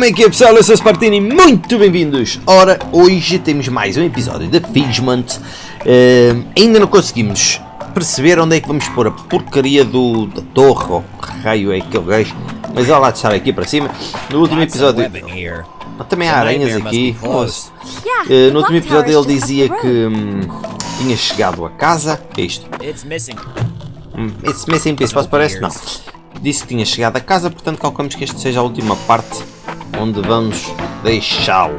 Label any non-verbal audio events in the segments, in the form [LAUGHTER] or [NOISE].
Como é que é pessoal? Eu sou o Spartini, muito bem-vindos! Ora, hoje temos mais um episódio de Fishment. Uh, ainda não conseguimos perceber onde é que vamos pôr a porcaria do, da torre, ou que raio é aquele gajo. Mas olha lá de estar aqui para cima. No último episódio... Também há aranhas aqui. Uh, no último episódio ele dizia que hum, tinha chegado a casa. O que é isto? It's missing. Hum, it's missing piece, parece? Não disse que tinha chegado a casa, portanto calculamos que esta seja a última parte onde vamos deixá-lo.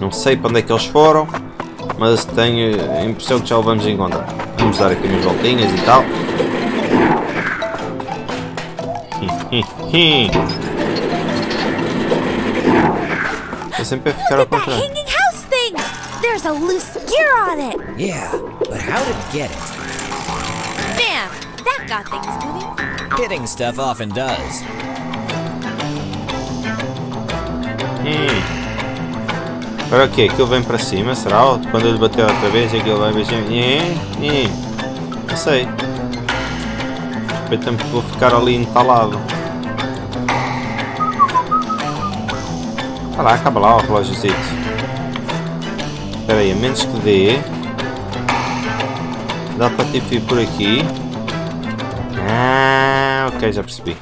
Não sei para onde é que eles foram, mas tenho a impressão que já o vamos encontrar. Vamos dar aqui umas voltinhas e tal. Estou [LAUGHS] sempre a ficar ao contrário. There's a loose gear on it. Yeah, but how did it get it? Bam! That got things moving. Hitting stuff often does. Hum. Agora o que? Aquilo vem para cima, será? Quando ele bater outra vez aquilo vai mexer? Não sei. Respeita-me que vou ficar ali entalado. Olha lá, acaba lá o relógiozito. Espera aí, a menos que dê. Dá para tipo ir por aqui. Ah. Ok, já percebi.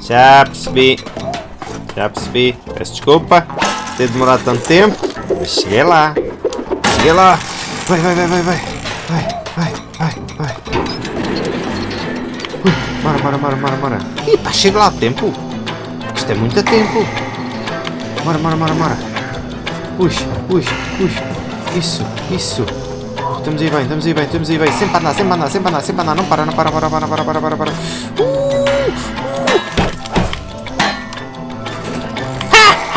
Já percebi. Já percebi. Peço desculpa ter demorado tanto tempo. Mas cheguei lá. Cheguei lá. Vai, vai, vai, vai, vai. Vai, vai, vai, vai. Ui, bora, bora, bora, bora, bora. Ih, pá, chega lá a tempo. Isto é muito tempo. Bora, bora, bora, bora. Puxa, puxa, puxa. Isso, isso. Estamos aí bem, estamos aí bem, estamos aí bem. Sempre andar, sempre andar, sempre andar, sempre andar. Não para, não para, para, para, para, para, para, para.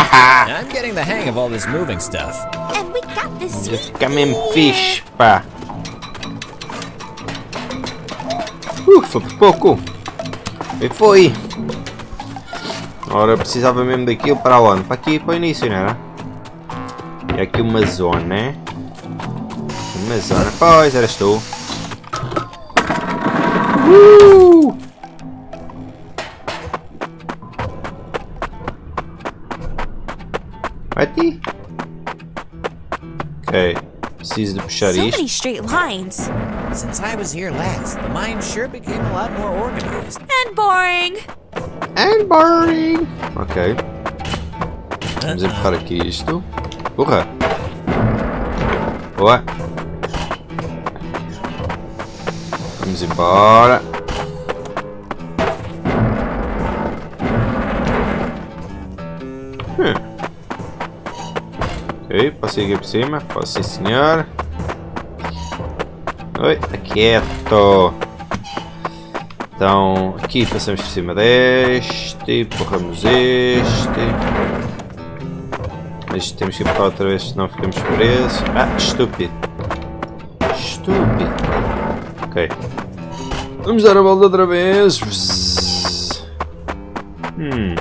[LAUGHS] I'm getting the hang of all this moving stuff. And we got this Fica mesmo fixe, pá. Uh, foi por pouco. E foi. Ora, precisava mesmo daquilo para onde? Para aqui, para o início, não era? E aqui uma zona. Mas ora, pois eras tu. Uh! Preciso de puxar so many straight lines. Since I was here last, the mine sure became a lot more organized. And boring. And boring. Ok. Vamos empurrar aqui isto. Porra. Boa. Vamos embora. Passei aqui por cima. Posso sim, senhor. Oi, tá quieto. Então, aqui passamos por cima deste, empurramos este. Mas temos que empurrar outra vez, senão ficamos presos. Ah, estúpido. Estúpido. Ok. Vamos dar a volta outra vez. Hum.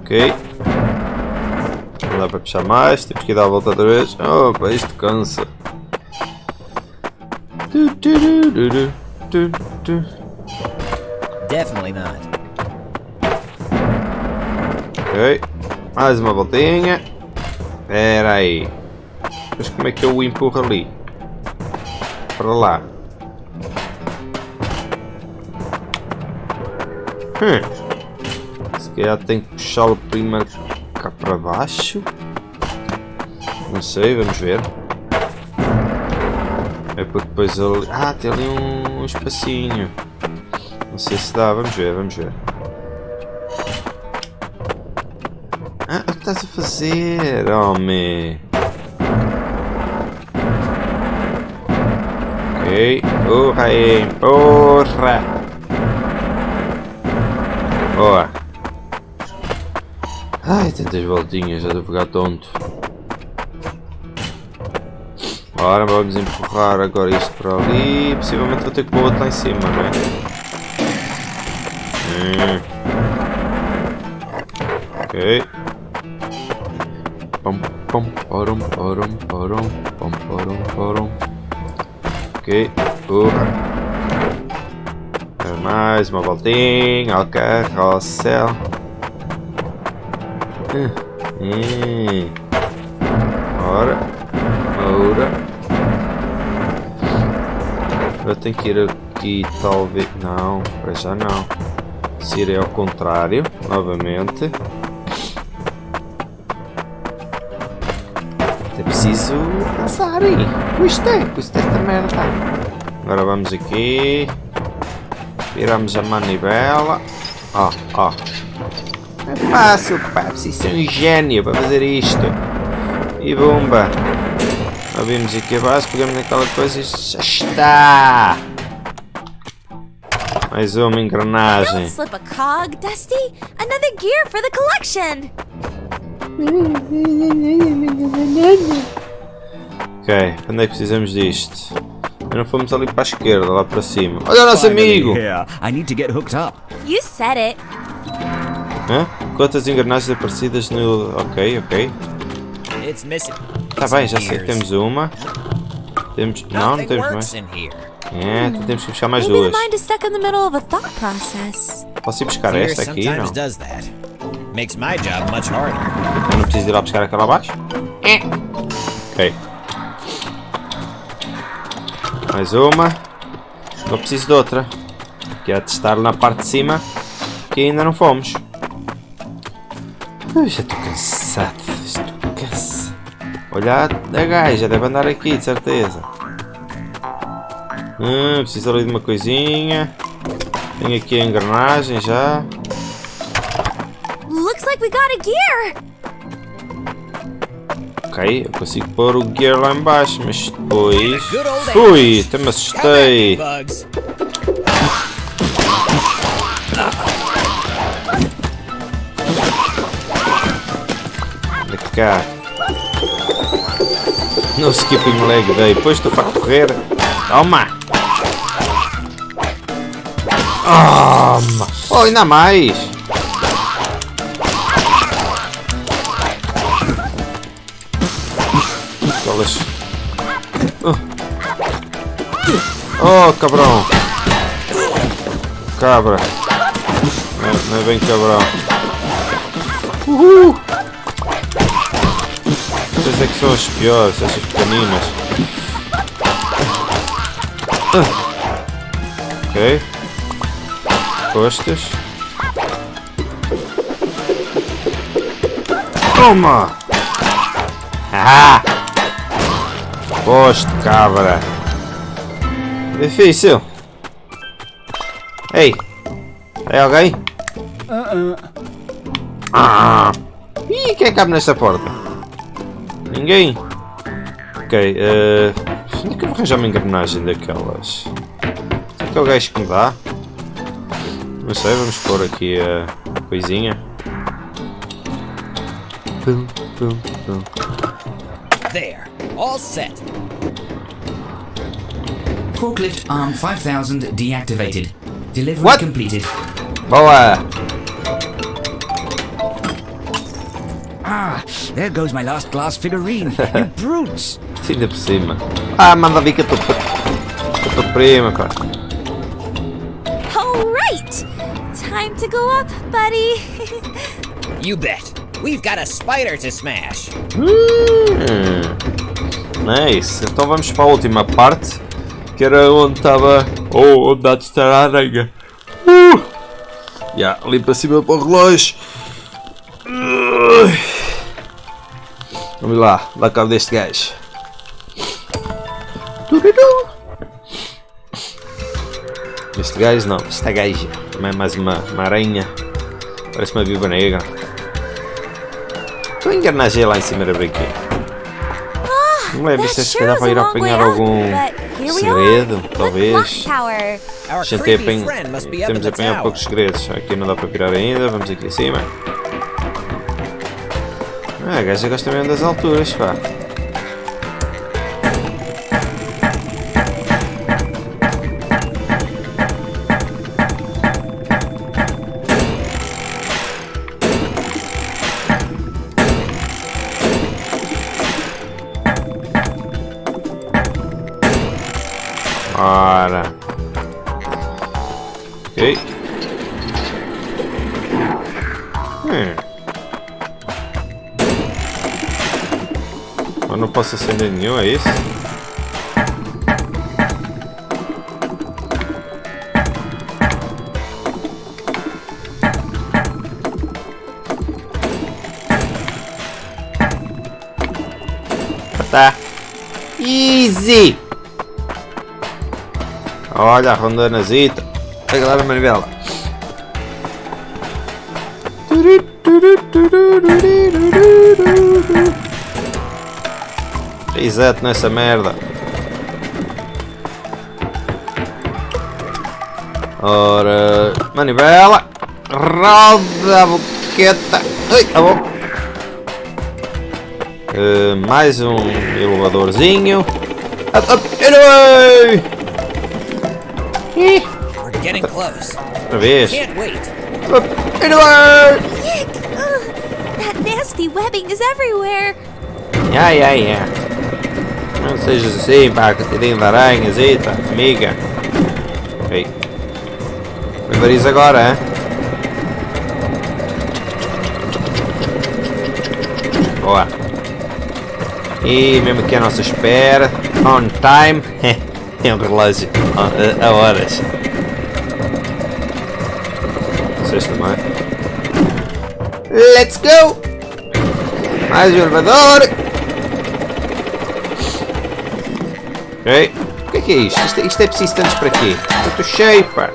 Ok. Para puxar mais. Temos que dar a volta outra vez. Opa, isto cansa. Definitely not. Ok. Mais uma voltinha. Espera aí. Mas como é que eu o empurro ali? para lá. Hum. Se calhar tem que puxá-lo primeiro cá para baixo. Não sei, vamos ver. É porque depois ali... Ah, tem ali um, espacinho. Não sei se dá, vamos ver, vamos ver. Ah, o que estás a fazer, homem? Ok. Porra aí, porra. Boa. Ai, tantas voltinhas, já estou a ficar tonto. Ora, vamos empurrar agora isto para ali. Possivelmente vou ter que pôr outro lá em cima, não é? Hum. Ok. Pom, pom, porom, porom, porom, pom, porom, porom. Ok. Porra. Mais uma voltinha ao carrossel. Hum. Hum. Ora. Ora. Eu tenho que ir aqui, talvez... Não, para já não. Se irei ao contrário, novamente. É preciso pensar aí. Custa, custa esta merda. Agora vamos aqui. Viramos a manivela. Ó, ó. É fácil, pá. Preciso ser um gênio para fazer isto. E bomba. Abrimos aqui abaixo, pegamos naquela coisa e já está. Mais uma engrenagem. Slip a cog, Dusty. Another gear for the collection. Ok, onde é que precisamos disto? Não fomos ali para a esquerda, lá para cima. Olha o nosso amigo! I need to get hooked up. You said it. Hã? Quantas engrenagens aparecidas no... Ok, ok. It's missing. Tá bem, já sei que temos uma. Temos... Não, não temos mais. É, então temos que buscar mais duas. Posso ir buscar esta aqui? Não. Eu não preciso ir lá buscar aquela abaixo? É. Ok. Mais uma. Não preciso de outra. Que é testar na parte de cima. Que ainda não fomos. Ui, já estou cansado. Estou cansado. Olha a gaja, deve andar aqui, de certeza. Hum, preciso ali de uma coisinha. Tenho aqui a engrenagem já. Looks like we got a gear. Ok, eu consigo pôr o gear lá em baixo, mas depois... Ui, até me assustei. Anda cá. No skipping leg day, depois estou para correr. Toma! Toma! Oh, ainda mais! Aquelas... Oh. oh, cabrão! Cabra! Não é, não é bem cabrão. Uhul! Essas é que são as piores, essas pequeninas. Ah. Ok. Costas. Toma! Ah! Poste, cabra. Difícil. Ei! É alguém? Ah! Ih, quem cabe nesta porta? Ninguém? Ok, eh. onde é que eu vou arranjar uma engrenagem daquelas? Será que é o gajo que me dá? Não sei, vamos pôr aqui a coisinha. Pum, pum, pum. There. All set. Forklift arm 5000 deactivated. Delivery What? completed. Boa! There goes my last glass figurine. you [LAUGHS] brutes! Ainda por cima. Ah, manda vir que eu estou. Eu estou prima, cara. All right. Time to go up, buddy. [LAUGHS] You bet. We've got a spider to smash. Hum, nice. Então vamos para a última parte. Que era onde estava. Oh, onde há de estar a aranha. Uh! Já, ali para cima para o relógio. Vamos lá, dá cabo deste gajo. Este gajo não, esta gaja. Também é mais uma, uma aranha. Parece uma viva negra. Estou a engrenagem lá em cima da brinquedo. Não That se é se sure calhar para ir apanhar algum segredo, talvez. A gente apanha, in temos poucos segredos. Aqui não dá para virar ainda, vamos aqui em cima. Ah, a gaja gosta mesmo das alturas, pá. Ora. Mas não posso acender nenhum, é isso? Tá. Easy! Olha a rondanazita. Pega lá a manivela. Reset nessa merda. Ora, manivela. Roda a boqueta. Ai, a boca. Uh, mais um elevadorzinho. Up, up, anyway! Ih, We're getting close. Outra vez. Can't wait. Up, anyway! Yuck! That nasty webbing is everywhere. Ya, ya, ya. Não sejas assim, pá, coitadinho de aranhas, eita, amiga. Vou ver isso agora, hein? Boa. E mesmo aqui a nossa espera. On time. [LAUGHS] é um relógio. A, a horas. Vocês também. Let's go! Mais um elevador. Ok. O que é que é isto? Isto, é- isto é preciso tantos para quê? Eu estou cheio, pá.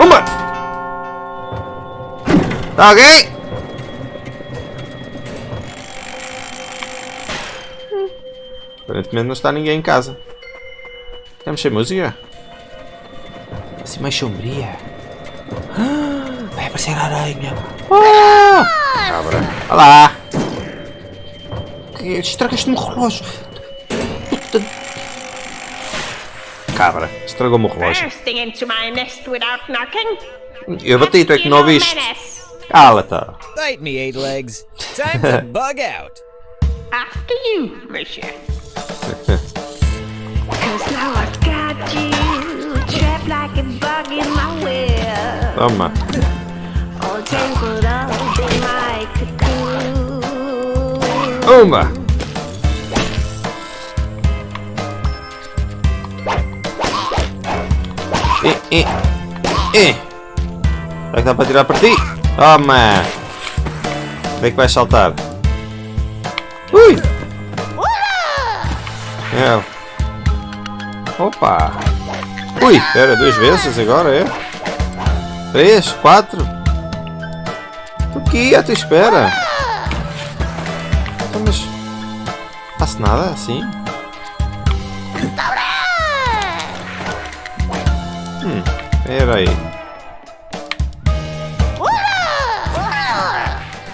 Uma! Tá ok? Aparentemente não está ninguém em casa. Estamos sem música? Assim mais sombria. Ah, [GASPS] Vai aparecer a aranha. Ah! Cabra. Olá! Estragaste-me o relógio. Puta. Cabra, estragou-me o relógio. Eu bati, tu é que não You ouviste. Cala-te. Bite me, eight legs. Time to [LAUGHS] bug out. After you, monsieur. [LAUGHS] Cause Uma. E, e, e. Será que dá para tirar para ti? Toma. Onde é que vais saltar? Ui. É. Opa. Ui, espera, duas vezes agora, é? Três, quatro. Aqui, à tua espera. Nada assim? Hum, espera aí.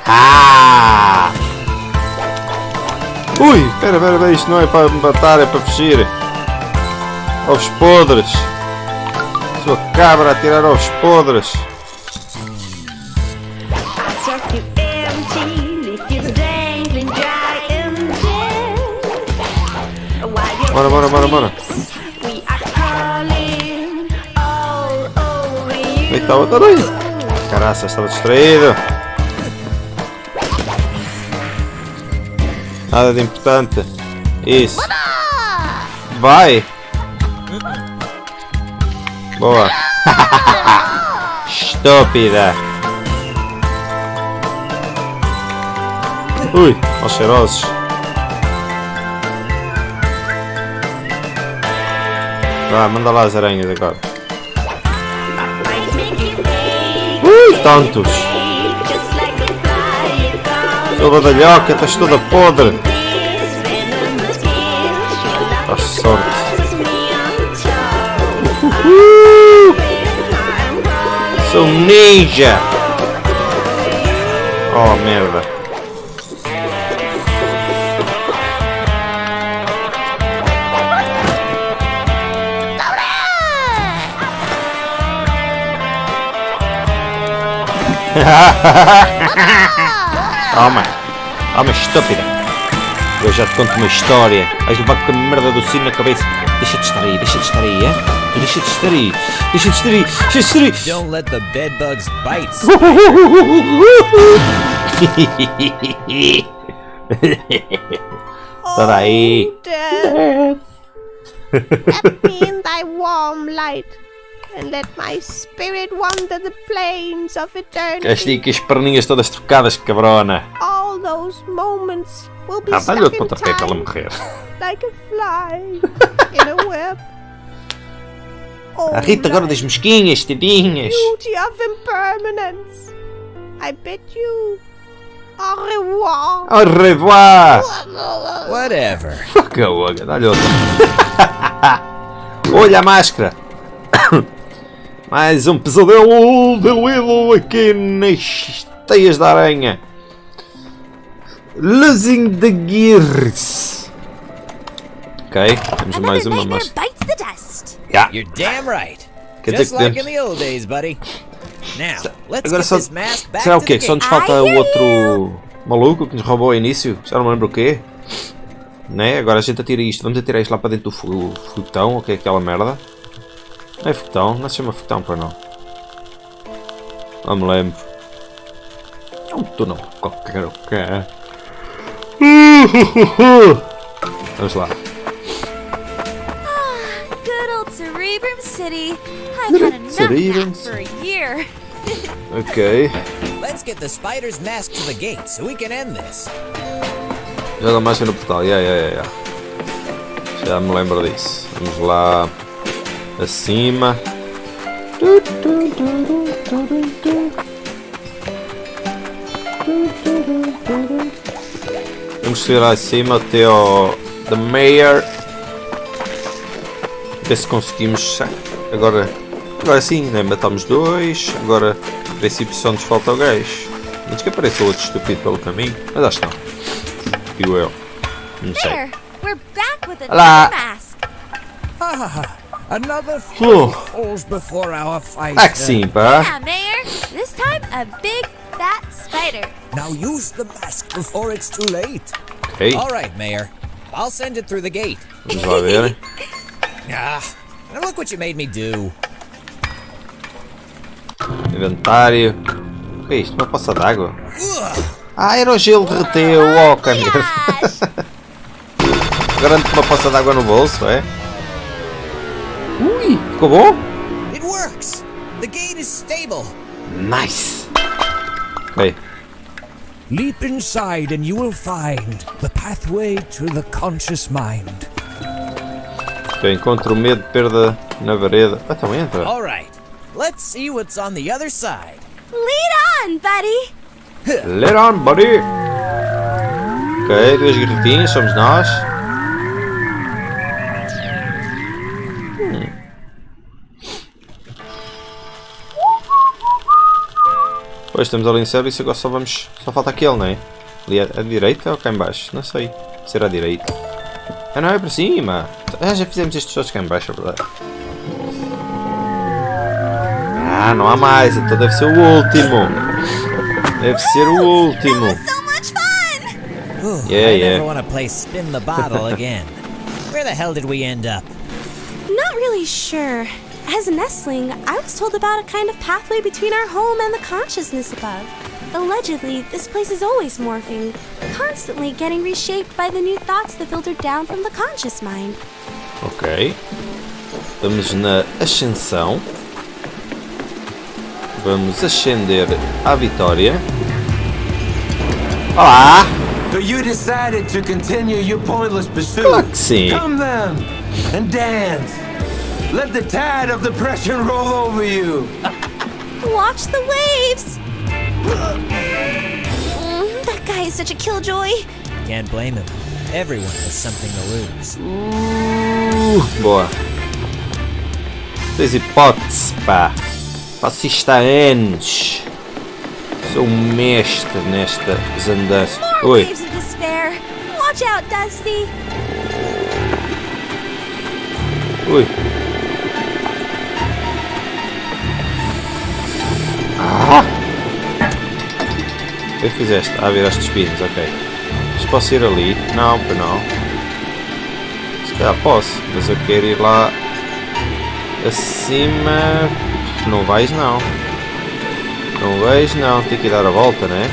Ah! Ui, espera, espera, espera, isto não é para matar, é para fugir. Ovos podres. Sua cabra a tirar ovos podres. Bora, bora, bora, bora. We are calling all over Onde é que you. está o outro aí? Caraca, estava distraído. Nada de importante. Isso. Vai. Boa. [LAUGHS] Estúpida. Ui, aos cheirosos. Vá, manda lá as aranhas agora. Ui, tantos. just like a fly, it comes Sua badalhoca, estás toda podre. A love sorte. Uh, calling sou ninja. Oh, merda. [LAUGHS] Toma. Toma, estúpida. Eu já te conto uma história. Vais levar com a merda do sino na cabeça. Deixa de estar aí, deixa de estar aí, é? Tu Deixa de estar aí, deixa de estar aí, deixa de estar aí. Don't let the bedbugs bite. [LAUGHS] Espera aí. Death. [LAUGHS] Wrap me in thy warm light, and let my spirit wander the plains of eternity. Gastei com as perninhas todas trocadas, cabrona. All those moments will be Ah, dá-lhe stuck in pontapé para ela time morrer. like a fly [LAUGHS] in a web. Oh, A Rita agora das mosquinhas, tadinhas. beauty of impermanence. I bid you au revoir. Au revoir. Whatever. Fuck a outra, dá-lhe outra. [LAUGHS] Olha a máscara. [COUGHS] Mais um pesadelo de Willow aqui nas teias da aranha. Losing the gears. Ok, temos mais uma dust. Yeah. You're damn right. Quer Just dizer que like in temos- the old days, buddy. Now, let's Agora get só. this mask back Será o quê? the Só nos falta I o outro maluco que nos roubou ao início? Já não me lembro o quê? Né? Agora a gente atira isto. Vamos atirar isto lá para dentro do fu- foguetão. O que é aquela merda? Não é foguetão? Não se chama foguetão para não. Não me lembro. É um túnel qualquer. o que é. [LAUGHS] Vamos lá. Old Cerebrum City. I've had enough Cerebrum for a year. Ok. Let's get the spider's mask to the gate so we can end this. Joga mais no portal. Yeah, yeah, yeah, yeah. Já me lembro disso. Vamos lá. Acima. Vamos subir lá acima até ao The Mayor. Ver se conseguimos. Agora. Agora sim, né? Matamos dois. Agora, a princípio, só nos falta o gajo. Antes que apareça outro estúpido pelo caminho. Mas acho que não. Digo eu. Não sei. Olá. Another Oh. falls before our. Ah que sim, pá. Yeah, Mayor. This time a big fat spider. Now use the mask before it's too late. Ok, All right, Mayor. I'll send it through the gate. vamos lá ver. Ah, now look what you made me do. Inventário. O que é isto? Uma poça d'água? Ah, era o gelo derreteu. Oh. Gosh. Agora ando com uma poça d'água no bolso, é? Ui, ficou? It works. The gate is stable. Nice. Ok, Leap inside and you will find the pathway to the conscious mind. ok, encontro o medo de perda na vareda. Ah, então entra. All right. Let's see what's on the other side. Lead on, buddy. Lead on, buddy. Ok, duas garrafinhas, somos nós. Pois estamos ali em serviço, agora só vamos. Só falta aquele, não é? Ali à, à direita ou cá em baixo? Não sei. Será à direita. Ah não, é para cima. Ah, já fizemos estes todos cá em baixo, é verdade. Ah, não há mais, então deve ser o último. Deve ser o último. Yeah, I yeah. never want to play spin the bottle again. [LAUGHS] Where the hell did we end up? Not really sure. As a nestling, I was told about a kind of pathway between our home and the consciousness above. Allegedly, this place is always morphing, constantly getting reshaped by the new thoughts that filter down from the conscious mind. Ok. Estamos na ascensão. Vamos ascender à vitória. Olá! So you decided to continue your pointless pursuit. Claro que sim. Come then and dance. Let the tide of depression roll over you. Watch the waves! Mm, that guy is such a killjoy. Can't blame him. Everyone has something to lose. Uh, boa. Tens hipótese, pá. Faço isto há anos. Sou um mestre nestas andanças. Oi. Watch out, Dusty. Ui. Ah! O que fizeste? Ah, viraste os pinos, ok. Mas posso ir ali? Não, pois não. Se calhar posso, mas eu quero ir lá acima. Não vais não. Não vais não, tem que dar a volta, né?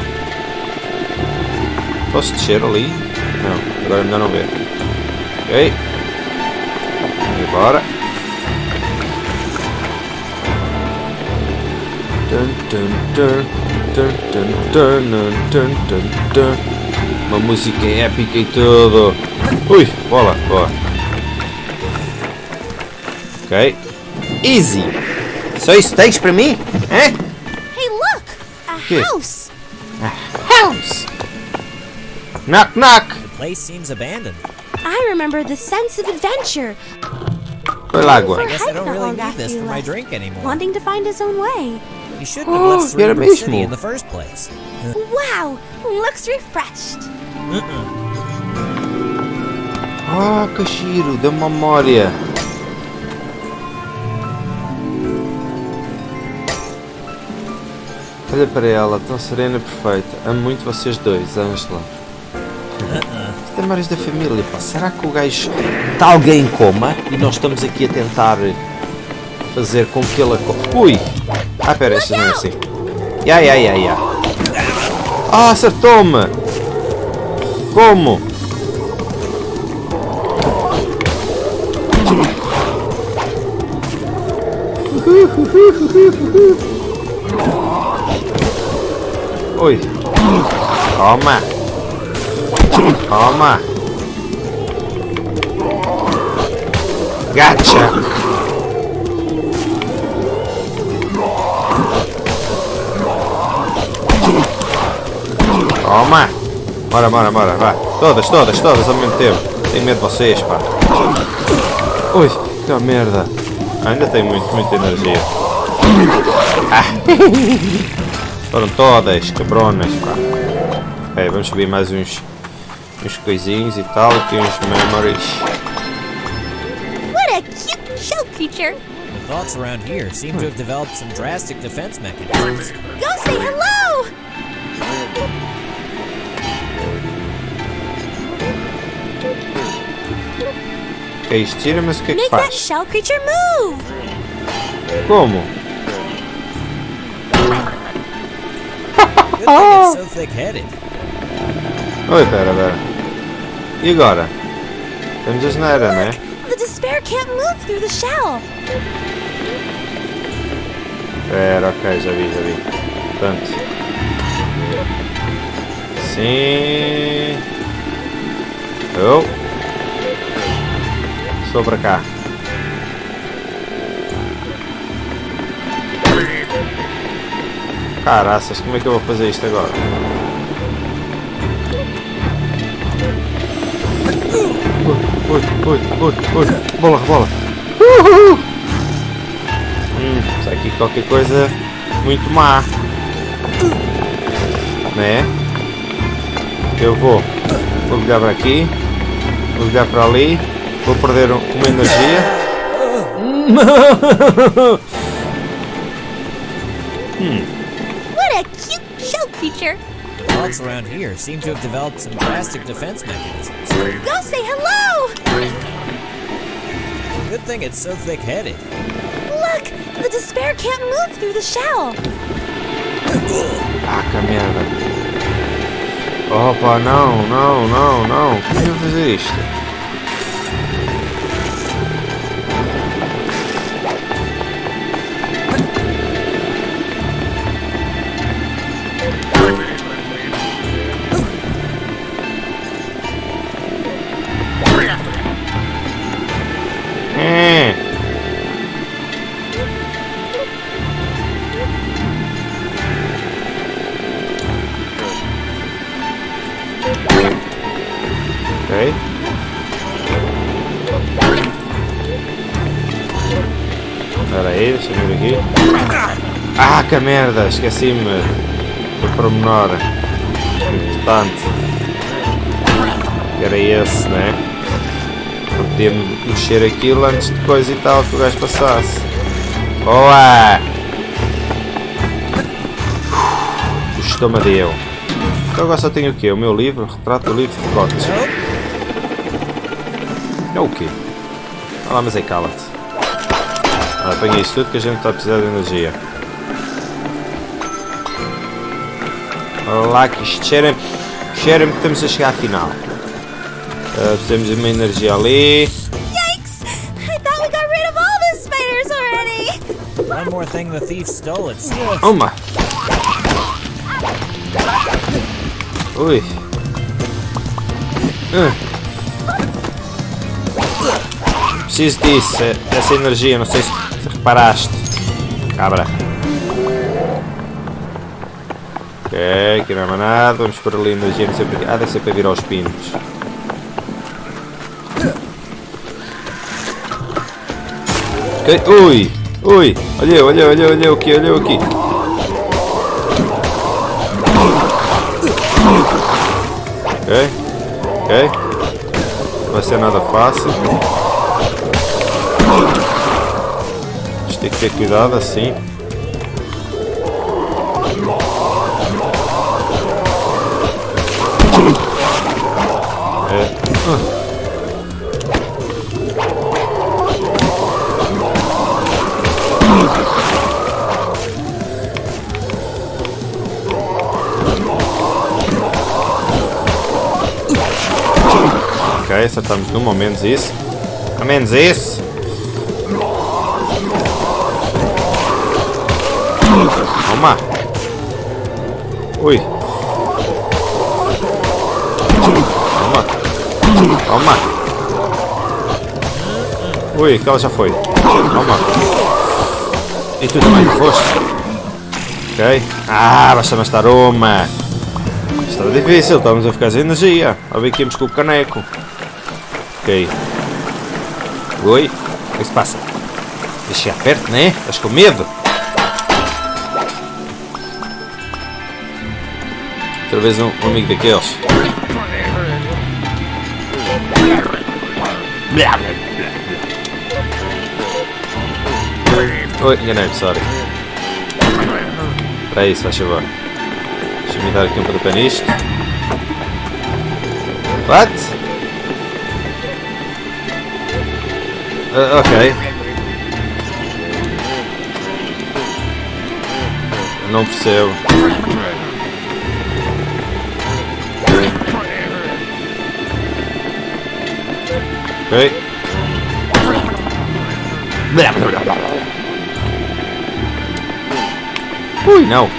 Posso descer ali? Não, agora é melhor não ver. Ok. Vamos embora. Dun, dun, dun, dun, dun, dun, dun, dun, dun, dun. Uma música épica e tudo. Ui, bola, boa. Ok. Easy. Só isso tens para mim? Hã? Hey, look! A Okay. house! House. Knock knock. The place seems abandoned. I remember the sense of adventure. Foi água. I guess I don't really along need this you for my drink anymore. Wanting to find his own way. You shouldn't have Oh, left era Cerebral City mesmo. in the first place. Wow! Looks refreshed. Ah, que giro, deu memória. Olha para ela, tão serena e perfeita. Amo muito vocês dois, Angela. Isto é da família, pá. Será que o gajo está alguém em coma e nós estamos aqui a tentar fazer com que ele aco- Ui! Ah, pera, estas não é assim. Ya, ya, ya, ya. Ah, acertou-me! Como? Ui. Toma. Toma. Gacha. Toma. Bora, bora, bora, vá. Todas, todas, todas ao mesmo tempo. Tenho medo de vocês, pá. Ui, que merda. Ah, ainda tenho muito, muita energia. Ah. Foram todas, cabronas, pá. Ok, vamos subir mais uns, uns coisinhos e tal, aqui uns memories. What a cute shell creature. The thoughts around here seem to have developed some drastic defense mechanisms. Go say hello. Ok, isto tira, mas o que é que Make that faz? shell creature move! Como? Good thing it's so thick-headed. Oi, pera, pera. E agora? Temos a geneira, né? The despair can't move through the shell. Pera, ok, já vi, já vi. Portanto. Sim. Eu. Estou para cá. Caraças, como é que eu vou fazer isto agora? Ui, ui, ui, ui, bola, bola. Uhul. Hum, está aqui qualquer coisa muito má. Né? Eu vou. Vou ligar para aqui. Vou ligar para ali. Vou perder um- uma energia. What a cute shell creature. The thoughts around here seem to have developed some drastic defense mechanisms. Go say hello. Good thing it's so thick-headed. Look! The despair can't move through the shell. Ah, que merda. Opa, não, não, não, não. Como é que eu vou fazer isto? Que merda! Esqueci-me do pormenor. Importante. Era esse, né? Eu Podia mexer aquilo antes de coisa e tal que o gajo passasse. Boa! O estômago deu. Então agora só tenho o quê? O meu livro, retrato do livro de Scott. É o quê? Olha lá, mas aí cala-te. Ah, apanha isso tudo que a gente está a precisar de energia. Lá que isto cheira-me cheira que estamos a chegar à final. Uh, temos uma energia ali. Yikes! I thought we got rid of all the spiders already! One more thing the thief stole, it's still Uma! Ui! Ah. Preciso disso, dessa energia, não sei se se reparaste. Cabra. Ok, aqui não há mais nada, vamos por ali não sei porque. Ah, deve ser para vir aos pinos. Ok, ui! Ui! Olha, olha, olha, olha aqui, olha aqui. Ok, ok. Não vai ser nada fácil. Vamos ter que ter cuidado assim. Num, ao menos isso. Toma. Ui. Toma. Toma. Ui, aquela já foi. Toma. E tu também foste. Ok. Ah, basta mais estar uma. Estava difícil, estávamos a ficar sem energia. A ver que íamos com o caneco. Ok. Oi, o que se passa? Deixa chegar perto, né? Estás com medo? Outra vez um, um amigo daqueles. Oi, enganei-me, sorry. Aí, se faz favor. Deixa-me dar aqui um pontapé nisto. What? Uh, ok. Não percebo. Ok. Ui, não.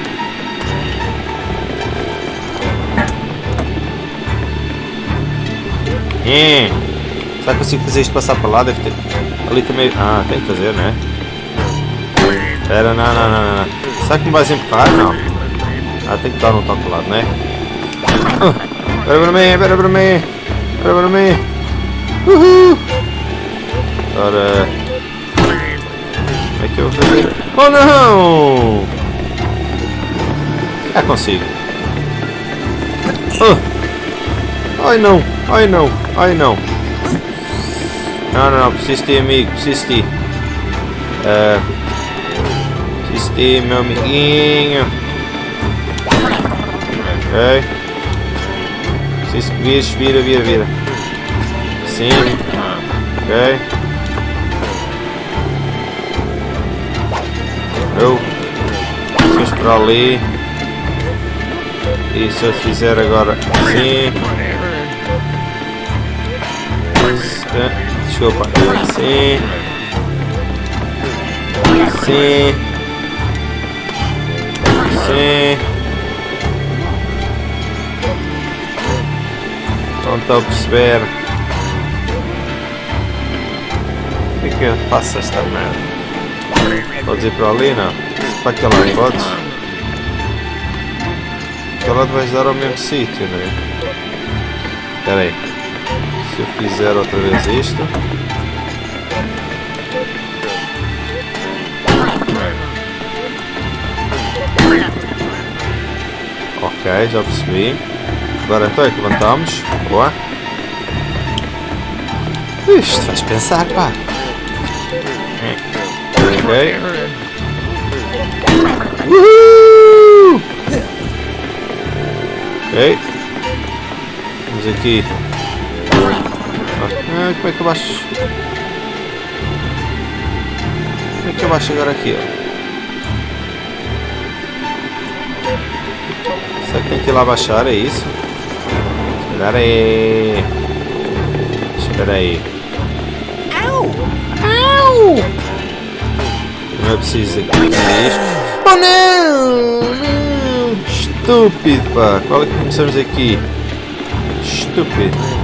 É. Será que consigo fazer isto passar para lá? Deve ter. Ali também. Ah, tem que fazer, né? Espera, não, não, não, não. Será que me vais empurrar? Não. Ah, tem que dar um toque ao lado, né? Ah, Espera para mim, espera para mim. Espera para mim. Uhul. Ora. Como é que eu vou fazer? Oh não! Já consigo. Oh. Ai não, ai não, ai não. Não, não, não, preciso ti, amigo, preciso ti. Uh, preciso de ti, meu amiguinho. Ok. Preciso que vires, vira, vira, vira. Sim. Ok. Eu. Vamos para ali. E se eu fizer agora assim. Eh, Desculpa. Assim. Assim. Assim. Não estou a perceber. Como é que eu faço esta merda? Podes ir para ali, não? Para aquele lado, podes? Aquele lado vais dar ao mesmo sítio, não é? Espera aí. Se eu fizer outra vez isto... Ok, já percebi. Agora então é que levantamos. Boa. Isto faz pensar, pá. Ok. Uhul! Ok. Vamos aqui. Ah, como é que eu baixo? Como é que eu baixo agora aqui? ó? Será que tem que ir lá baixar? É isso? Espera aí. Espera aí. Não é preciso aqui. Oh não! Não! Estúpido, pá! Qual é que começamos aqui? Estúpido.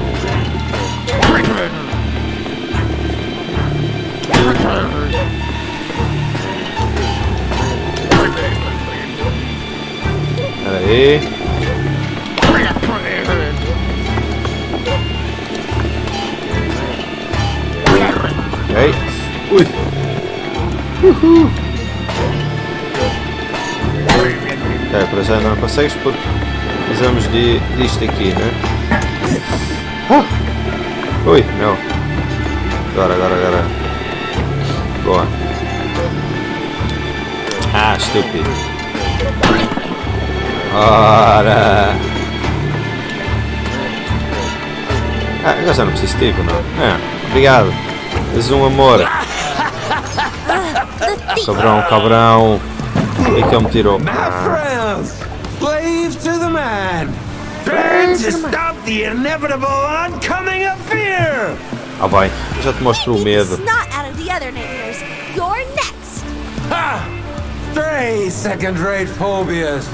Aí. Ok. Ui. Uhul. Ok, para já não consegues porque precisamos de, disto aqui, né? Ah. Ui, não. Agora, agora, agora. Boa. Ah, estúpido. Ora. Ah, agora já não preciso de tipo, não. É, obrigado. És um amor. Cabrão, cabrão. E que ele me tirou. My friends, slave to the man. Trying to stop the inevitable oncoming of fear. Ah eu já te mostro o medo. Ha! Stray second-rate phobias.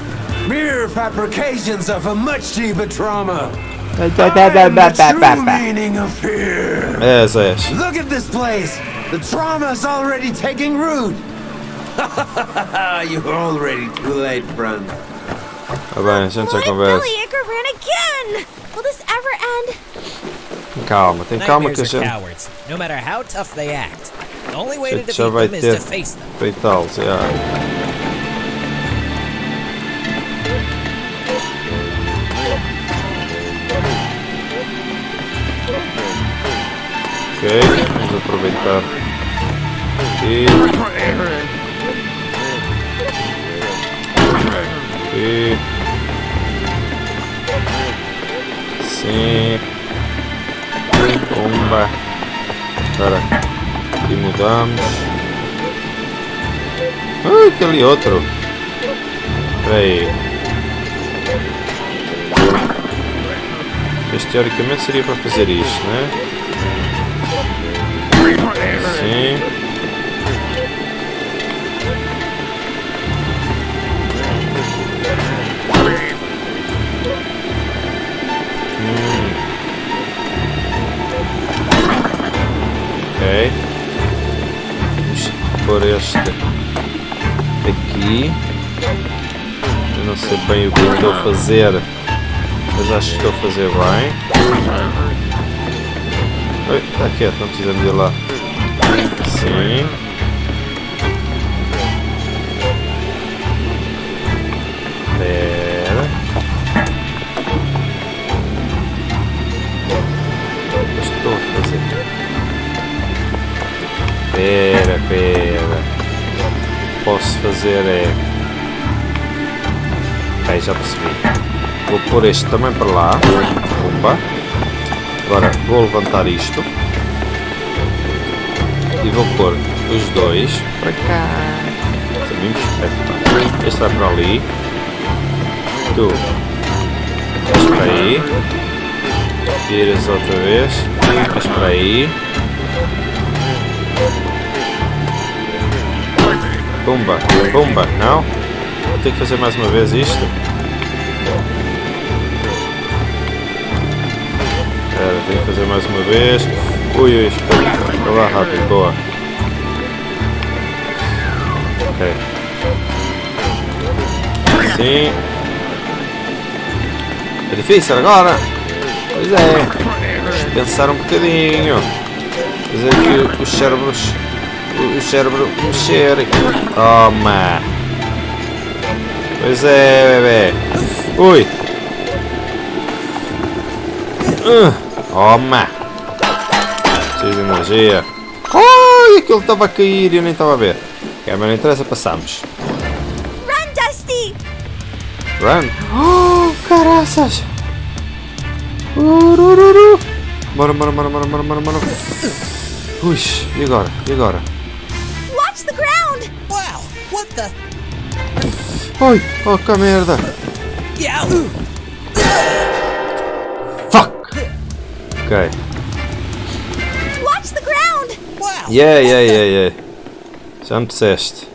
Mere fabrications of a much deeper trauma. I am the true meaning of fear. És, és. Look at this place. The trauma's already taking root. [LAUGHS] You're already too late, friend. Bem, a gente já What? conversa. Billy Anchor ran again. Will this ever end? Calma, tem calma que a Nightmares are cowards, no matter how tough they act. The only way to defeat them is to face them. feitá-los. já. Vamos aproveitar aqui. Aqui. Sim. Pumba. Espera. E mudamos. Ah, aquele outro. Espera aí. Este teoricamente seria para fazer isto, né? Ok. Pôr este aqui. Eu não sei bem o que estou a fazer, mas acho que estou a fazer bem. Está quieto, não precisamos ir lá. Sim. Pera. Estou fazer? Pera, pera. Posso fazer é. Ok, já percebi. Vou pôr este também para lá. Opa. Agora vou levantar isto. E vou pôr os dois para cá. Sabemos? É, Este vai para ali. Tu. Vais para aí. Viras outra vez. Vais para aí. Pumba, pumba, não? Vou ter que fazer mais uma vez isto. Espera, tenho que fazer mais uma vez. Ui, ui, espera. Lá rápido, boa. Ok. Sim. É difícil agora. Pois é. Deixa eu pensar um bocadinho. Fazer aqui os cérebros. o- cérebro mexer. Toma. Pois é, bebê. Ui. Ah, Toma. Preciso de energia. Ai, aquilo estava a cair e eu nem estava a ver. Ok, mas não interessa, passamos. Run, Dusty. Run. Oh, caraças! Urururu. Bora, bora, bora, bora, bora, bora, bora. Ui, e agora? E agora? Watch the ground! Wow, what the? Oi, oh que merda! Yeah. Fuck! Ok. Yeah, yeah, yeah, yeah. Já me disseste.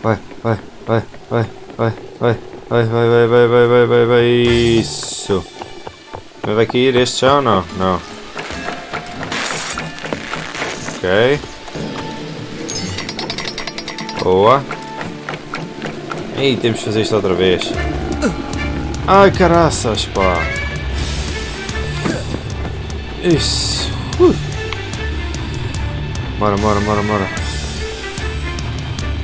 Vai, vai, vai, vai, vai, vai, vai, vai, vai, vai, vai, vai, vai, vai, isso. Mas vai cair este já ou não? Não. Ok. Boa. Ei, temos que fazer isto outra vez. Ai, caraças, pá. Isso. Uh. Bora, bora, bora, bora.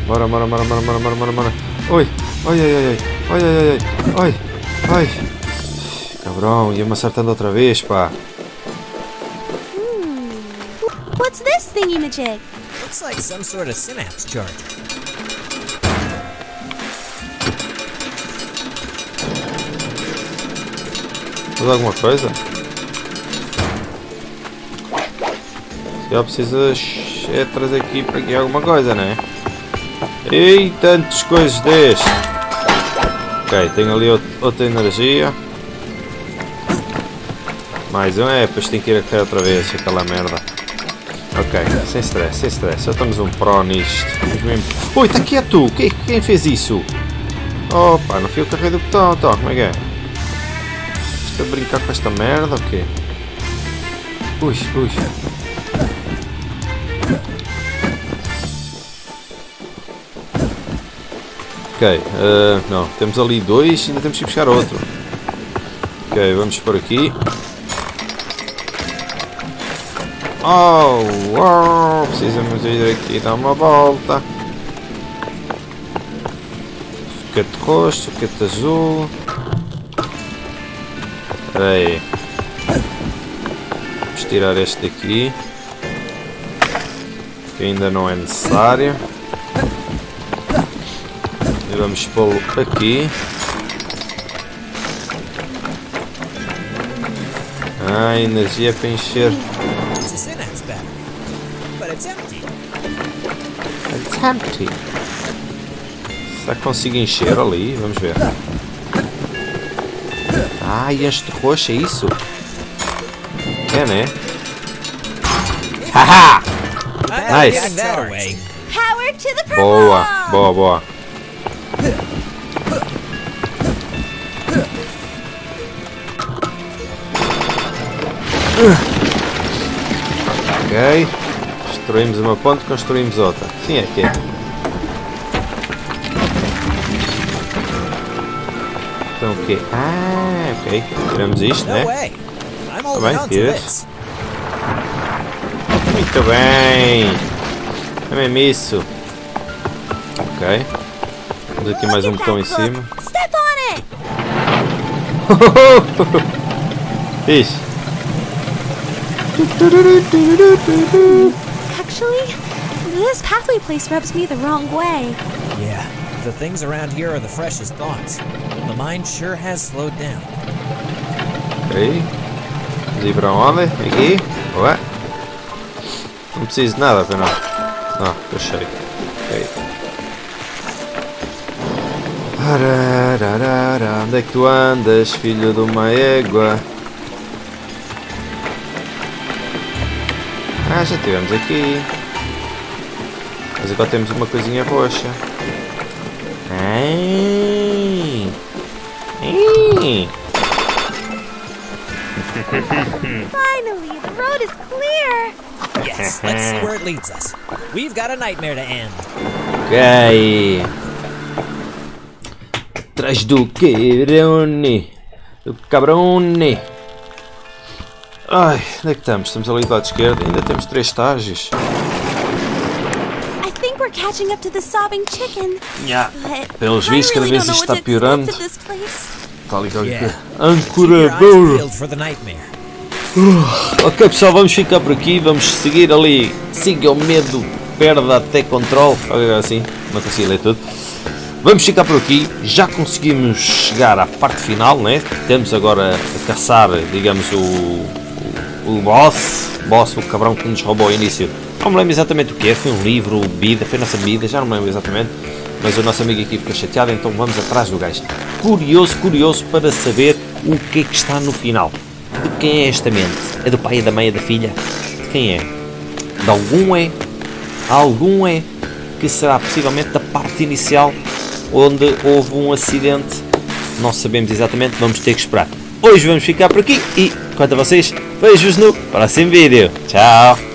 Bora, bora, bora, bora, bora, bora, bora, bora. Oi, oi, ai, ai, ai, ai, ai, ai, ai, ai. Cabrão, ia-me acertando outra vez, pá. What's this thingy-majig? Looks like some sort of synapse charger. Faz alguma coisa? Se eu precisas é trazer aqui para aqui alguma coisa, né? Ei, tantas coisas deste. Ok, tenho ali out- outra energia. Mais um, é, depois tem que ir a cair outra vez, aquela merda. Ok, sem stress, sem stress, já estamos um pro nisto. Ui, está quieto! Quem, quem fez isso? Opa, não fui eu que do botão, então, como é que é? Estou a brincar com esta merda ou quê? Ui, ui. Ok, eh, não, temos ali dois, ainda temos que buscar outro. Ok, vamos por aqui. Oh, uau, precisamos ir aqui dar uma volta. Foguete roxo, foguete azul. Espera aí. Vamos tirar este daqui. Que ainda não é necessário. Vamos pô-lo aqui. Ah, energia para encher. It's empty. Será que consigo encher ali? Vamos ver. Ah, e enche de roxo, é isso? É, né? Haha! I Nice. Boa, boa, boa. Ok. Destruímos uma ponte, construímos outra. Sim, é que é. Então o quê? Ah, ok. Tiramos isto, né? holding bem, this. Muito bem. É mesmo isso. Ok. Temos aqui mais um botão em cima. Step on it! [LAUGHS] Actually, this pathway place rubs me the wrong way. Yeah, the things around here are the freshest thoughts. The mind sure has slowed down. Ok. Vamos ir para onde? Aqui? Ué? Não preciso de nada, para ah, não. Não, estou. Ok. Arararara, Onde é que tu andas, filho de uma égua? Ah, já estivemos aqui. Mas agora temos uma coisinha roxa. Ai. Ai. Finally, the road is clear! Yes, let's see where it leads us. We've got a nightmare to end. Ok. Atrás do quebrone. Do cabrone. Ai, onde é que estamos? Estamos ali do lado esquerdo. Ainda temos três estágios. I think we're catching up to the sobbing chicken. Yeah. But Pelos vistos, cada vez isto está piorando. Está ali qualquer Ancoradouro. nightmare. Ok pessoal, vamos ficar por aqui. Vamos seguir ali. Siga o medo, perda até controle. Coisa assim. Não consigo ler tudo. Vamos ficar por aqui, já conseguimos chegar à parte final, né? Temos agora a caçar, digamos, o, o, boss, boss, o cabrão que nos roubou ao início. Não me lembro exatamente o que é, foi um livro, bebida, foi nossa bebida, já não me lembro exatamente. Mas o nosso amigo aqui ficou chateado, então vamos atrás do gajo. Curioso, curioso para saber o que é que está no final. De quem é esta mente? É do pai, é da mãe, é da filha? De quem é? De algum é? Algum é que será possivelmente da parte inicial onde houve um acidente. Não sabemos exatamente, vamos ter que esperar. Hoje vamos ficar por aqui e, quanto a vocês, vejo-vos no próximo vídeo. Tchau!